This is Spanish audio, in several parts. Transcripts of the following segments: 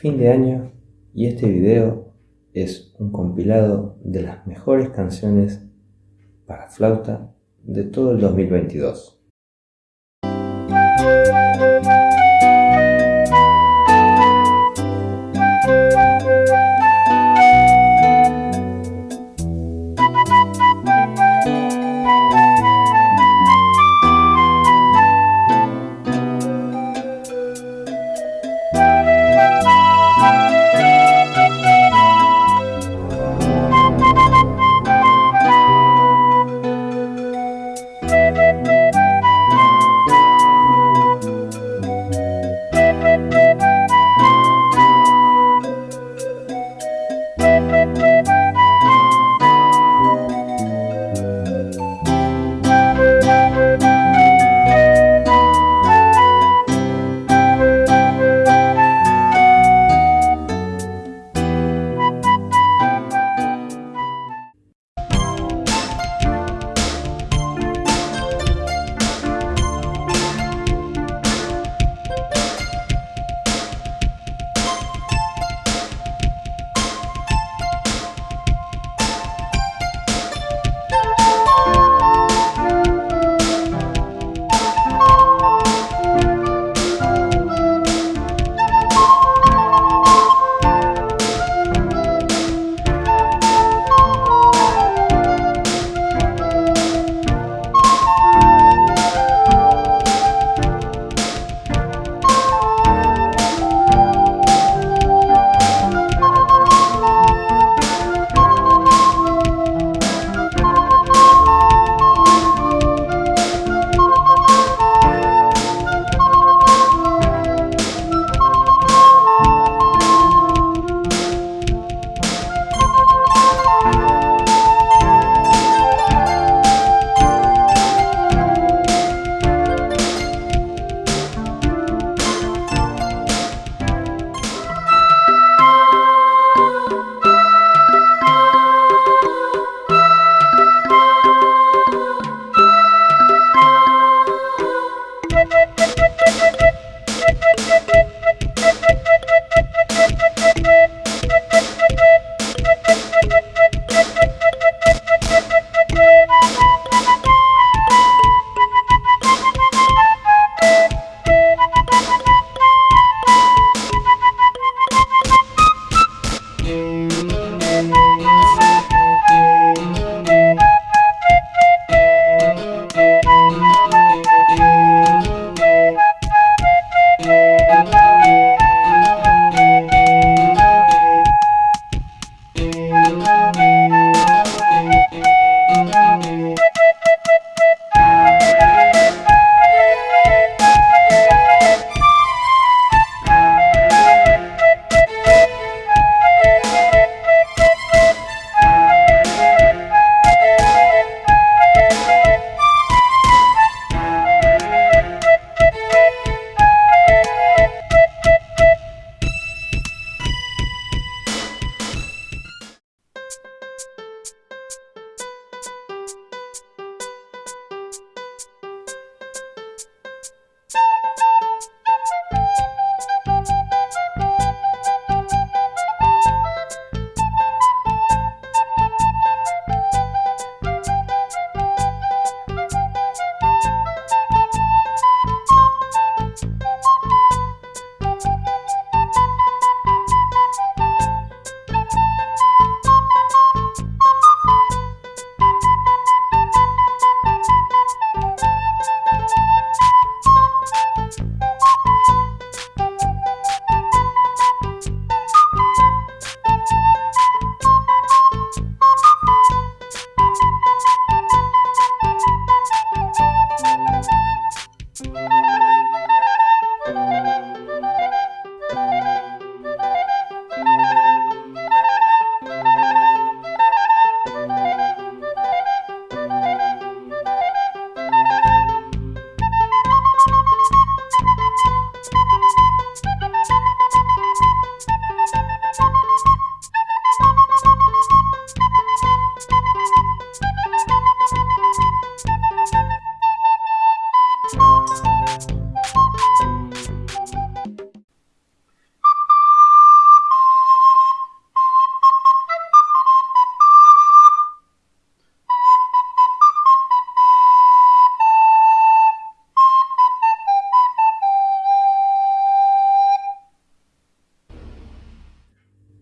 fin de año y este video es un compilado de las mejores canciones para flauta de todo el 2022.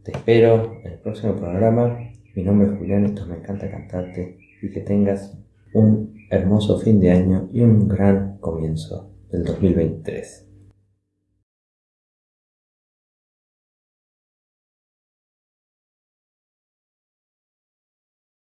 Te espero en el próximo programa. Mi nombre es Julián, esto me encanta cantarte y que tengas un hermoso fin de año y un gran comienzo del 2023.